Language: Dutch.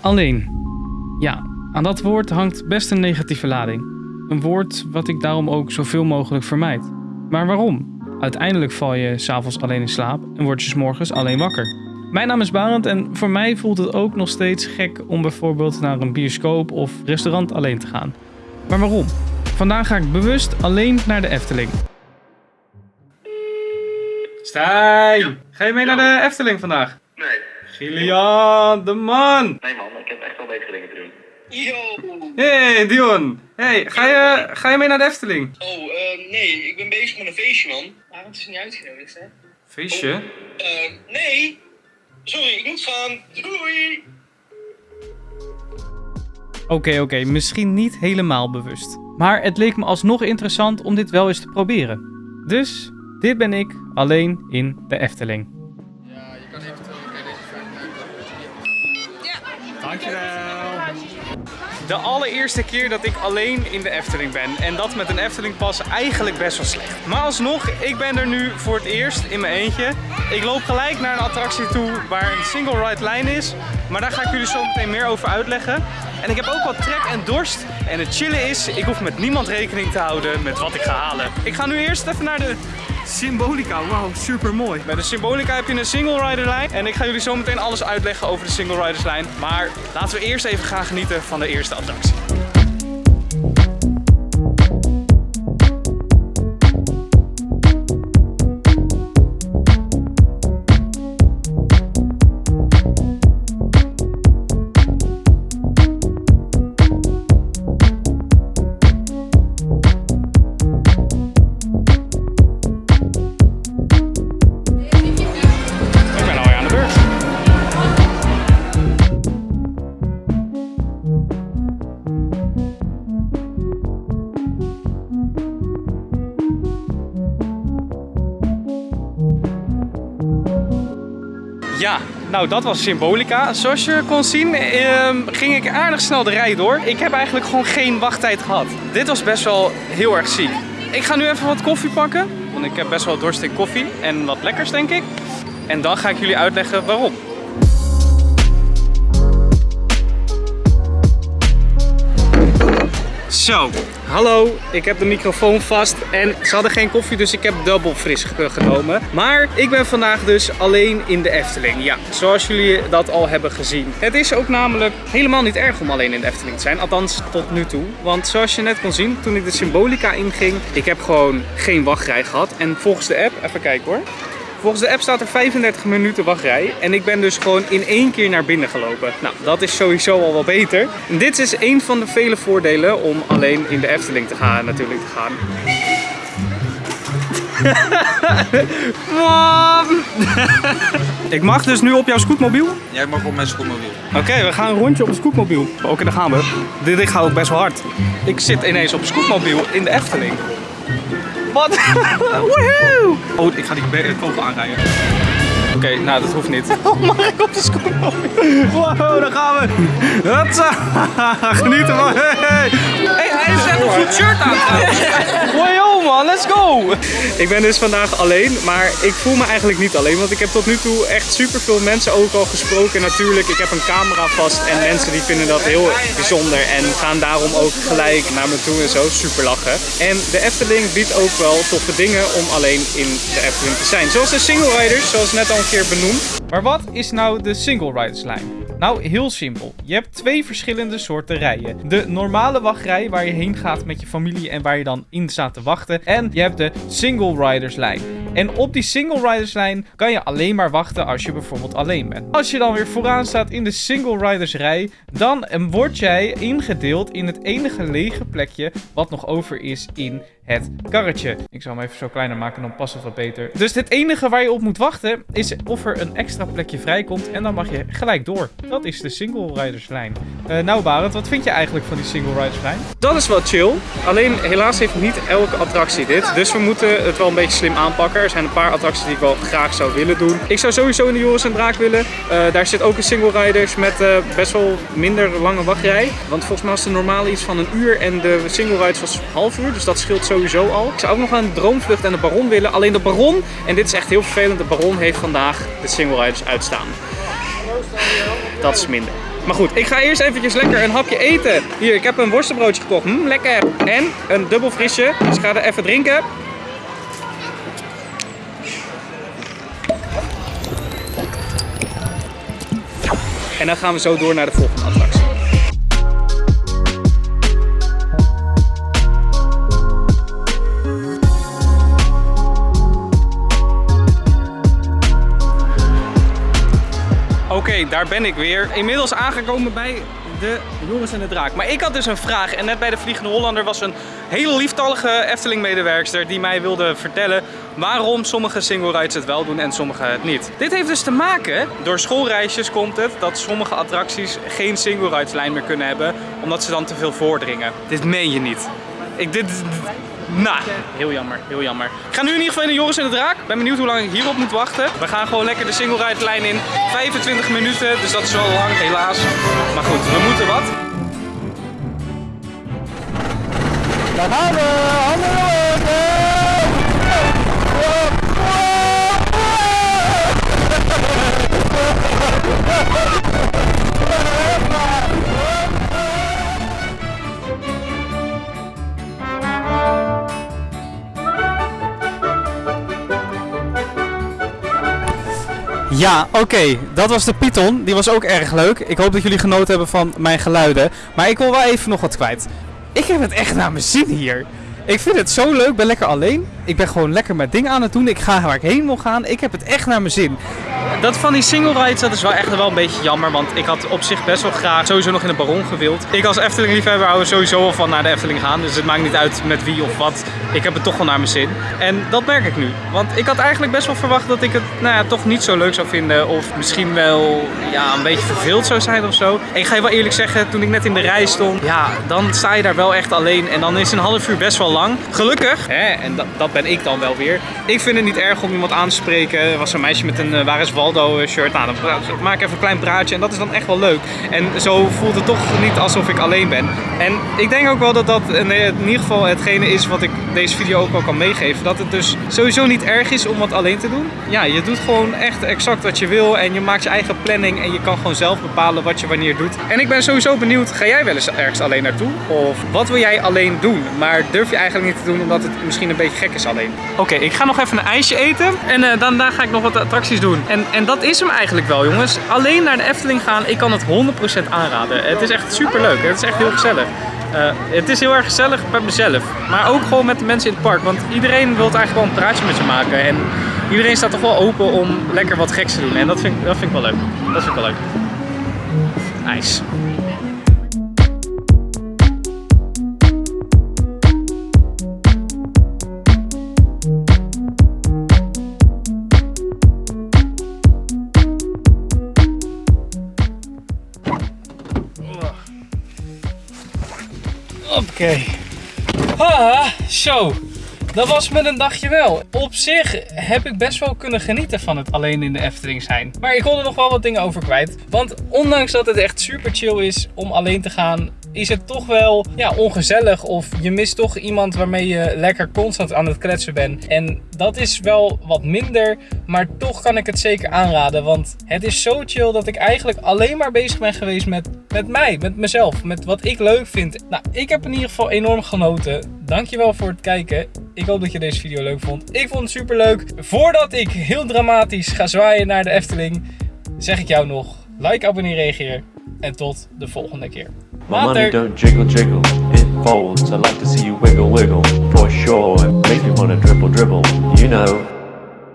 Alleen. Ja, aan dat woord hangt best een negatieve lading. Een woord wat ik daarom ook zoveel mogelijk vermijd. Maar waarom? Uiteindelijk val je s'avonds alleen in slaap en word je 's morgens alleen wakker. Mijn naam is Barend en voor mij voelt het ook nog steeds gek om bijvoorbeeld naar een bioscoop of restaurant alleen te gaan. Maar waarom? Vandaag ga ik bewust alleen naar de Efteling. Stijn, ga je mee naar de Efteling vandaag? Gillian, de man! Nee man, ik heb echt wel betere dingen te doen. Yo! Hey Dion, hey, ga je, ga je mee naar de Efteling? Oh, eh, nee, ik ben bezig met een feestje, man. Waarom is het niet uitgenodigd, hè? Feestje? Eh, nee! Sorry, ik moet gaan. Doei! Oké, oké, misschien niet helemaal bewust. Maar het leek me alsnog interessant om dit wel eens te proberen. Dus, dit ben ik alleen in de Efteling. De allereerste keer dat ik alleen in de Efteling ben. En dat met een Efteling pas eigenlijk best wel slecht. Maar alsnog, ik ben er nu voor het eerst in mijn eentje. Ik loop gelijk naar een attractie toe waar een single ride lijn is. Maar daar ga ik jullie zo meteen meer over uitleggen. En ik heb ook wat trek en dorst. En het chillen is, ik hoef met niemand rekening te houden met wat ik ga halen. Ik ga nu eerst even naar de Symbolica. Wauw, super mooi. Bij de Symbolica heb je een single rider lijn. En ik ga jullie zo meteen alles uitleggen over de single riders lijn. Maar laten we eerst even gaan genieten van de eerste attractie. Ja, nou dat was Symbolica. Zoals je kon zien ehm, ging ik aardig snel de rij door. Ik heb eigenlijk gewoon geen wachttijd gehad. Dit was best wel heel erg ziek. Ik ga nu even wat koffie pakken. Want ik heb best wel dorst in koffie. En wat lekkers denk ik. En dan ga ik jullie uitleggen waarom. Zo, hallo. Ik heb de microfoon vast en ze hadden geen koffie, dus ik heb dubbel fris ge- genomen. Maar ik ben vandaag dus alleen in de Efteling. Ja, zoals jullie dat al hebben gezien. Het is ook namelijk helemaal niet erg om alleen in de Efteling te zijn, althans tot nu toe. Want zoals je net kon zien, toen ik de Symbolica inging, ik heb gewoon geen wachtrij gehad. En volgens de app, even kijken hoor. Volgens de app staat er 35 minuten wachtrij. En ik ben dus gewoon in één keer naar binnen gelopen. Nou, dat is sowieso al wel beter. En dit is een van de vele voordelen om alleen in de Efteling te gaan, natuurlijk te gaan. Ik mag dus nu op jouw scootmobiel? Jij mag op mijn scootmobiel. Oké, we gaan een rondje op een scootmobiel. Oké, daar gaan we. Dit, dit gaat ook best wel hard. Ik zit ineens op een scootmobiel in de Efteling. Wat? Woehoe! Oh, ik ga die kogel aanrijden. Oké, nou dat hoeft niet. Oh, mag ik op de scootmobiel? Wow, daar gaan we. Hatsa. Genieten man. Hey, hey hij is echt een goed shirt aan. Man, let's go. Ik ben dus vandaag alleen, maar ik voel me eigenlijk niet alleen. Want ik heb tot nu toe echt super veel mensen ook al gesproken. Natuurlijk, ik heb een camera vast en mensen die vinden dat heel bijzonder. En gaan daarom ook gelijk naar me toe en zo. Super lachen. En de Efteling biedt ook wel toffe dingen om alleen in de Efteling te zijn. Zoals de single riders, zoals net al een keer benoemd. Maar wat is nou de single riders lijn? Nou, heel simpel. Je hebt twee verschillende soorten rijen. De normale wachtrij waar je heen gaat met je familie en waar je dan in staat te wachten. En je hebt de single riders lijn. En op die single riders lijn kan je alleen maar wachten als je bijvoorbeeld alleen bent. Als je dan weer vooraan staat in de single riders rij, dan eh, word jij ingedeeld in het enige lege plekje wat nog over is in het karretje. Ik zal hem even zo kleiner maken, dan past het wat beter. Dus het enige waar je op moet wachten is of er een extra plekje vrijkomt en dan mag je gelijk door. Dat is de single riders lijn. Eh, nou Barend, wat vind je eigenlijk van die single riders lijn? Dat is wel chill. Alleen helaas heeft niet elke attractie dit. Dus we moeten het wel een beetje slim aanpakken. Er zijn een paar attracties die ik wel graag zou willen doen. Ik zou sowieso in de Joris en Draak willen. Eh, daar zit ook een single riders met eh, best wel minder lange wachtrij. Want volgens mij was de normale iets van een uur en de single riders was half uur. Dus dat scheelt sowieso al. Ik zou ook nog een droomvlucht en de Baron willen. Alleen de Baron, en dit is echt heel vervelend, de Baron heeft vandaag de single riders uitstaan. Dat is minder. Maar goed, ik ga eerst eventjes lekker een hapje eten. Hier, ik heb een worstenbroodje gekocht. Hm, lekker. En een dubbel frisje. Dus ik ga er even drinken. En dan gaan we zo door naar de volgende attractie. Oké, daar ben ik weer. Inmiddels aangekomen bij de Joris en de Draak. Maar ik had dus een vraag. En net bij de Vliegende Hollander was een hele lieftallige Efteling-medewerkster die mij wilde vertellen waarom sommige single rides het wel doen en sommige het niet. Dit heeft dus te maken, door schoolreisjes komt het, dat sommige attracties geen single rides lijn meer kunnen hebben, omdat ze dan te veel voordringen. Dit meen je niet. Ik, dit, nou, heel jammer, heel jammer. Ik ga nu in ieder geval in de Joris en de Draak. Ben benieuwd hoe lang ik hierop moet wachten. We gaan gewoon lekker de single ride lijn in. 25 minuten, dus dat is wel lang, helaas. Maar goed, we moeten wat. Daar! Ja, oké. Dat was de Python. Die was ook erg leuk. Ik hoop dat jullie genoten hebben van mijn geluiden. Maar ik wil wel even nog wat kwijt. Ik heb het echt naar mijn zin hier. Ik vind het zo leuk. Ik ben lekker alleen. Ik ben gewoon lekker mijn ding aan het doen. Ik ga waar ik heen wil gaan. Ik heb het echt naar mijn zin. Dat van die single rides, dat is wel echt wel een beetje jammer. Want ik had op zich best wel graag sowieso nog in de Baron gewild. Ik als Efteling liefhebber hou er sowieso wel van naar de Efteling gaan. Dus het maakt niet uit met wie of wat. Ik heb het toch wel naar mijn zin. En dat merk ik nu. Want ik had eigenlijk best wel verwacht dat ik het nou ja, toch niet zo leuk zou vinden. Of misschien wel ja, een beetje verveeld zou zijn of zo. Ik ga je wel eerlijk zeggen, toen ik net in de rij stond. Ja, dan sta je daar wel echt alleen. En dan is een half uur best wel lang. Gelukkig, hè, en dat, dat ben ik dan wel weer. Ik vind het niet erg om iemand aan te spreken. Er was een meisje met een uh, Waar is Waldo eh. Nou, dan maak ik even een klein praatje en dat is dan echt wel leuk. En zo voelt het toch niet alsof ik alleen ben. En ik denk ook wel dat dat in in ieder geval hetgene is wat ik deze video ook wel kan meegeven. Dat het dus sowieso niet erg is om wat alleen te doen. Ja, je doet gewoon echt exact wat je wil en je maakt je eigen planning en je kan gewoon zelf bepalen wat je wanneer doet. En ik ben sowieso benieuwd, ga jij wel eens ergens alleen naartoe? Of wat wil jij alleen doen? Maar durf je eigenlijk niet te doen omdat het misschien een beetje gek is alleen. Oké, ik ga nog even een ijsje eten en eh, daarna ga ik nog wat attracties doen. En, en dat is hem eigenlijk wel jongens. Alleen naar de Efteling gaan, ik kan het 100% aanraden. Het is echt super leuk. Het is echt heel gezellig. Eh, het is heel erg gezellig bij mezelf. Maar ook gewoon met de mensen in het park. Want iedereen wil eigenlijk wel een praatje met je maken. En iedereen staat toch wel open om lekker wat geks te doen. En dat vind, dat vind ik wel leuk. Dat vind ik wel leuk. Nice. Oké. Ah, zo. Dat was met een dagje wel. Op zich heb ik best wel kunnen genieten van het alleen in de Efteling zijn. Maar ik wil er nog wel wat dingen over kwijt. Want ondanks dat het echt super chill is om alleen te gaan, is het toch wel ja, ongezellig. Of je mist toch iemand waarmee je lekker constant aan het kletsen bent. En dat is wel wat minder. Maar toch kan ik het zeker aanraden. Want het is zo chill dat ik eigenlijk alleen maar bezig ben geweest met, met mij, met mezelf. Met wat ik leuk vind. Nou, ik heb in ieder geval enorm genoten. Dankjewel voor het kijken. Ik hoop dat je deze video leuk vond. Ik vond het super leuk. Voordat ik heel dramatisch ga zwaaien naar de Efteling, zeg ik jou nog: like, abonneer, reageer. En tot de volgende keer. My money don't jiggle jiggle, it folds. I like to see you wiggle wiggle, for sure. It makes me wanna dribble dribble, you know.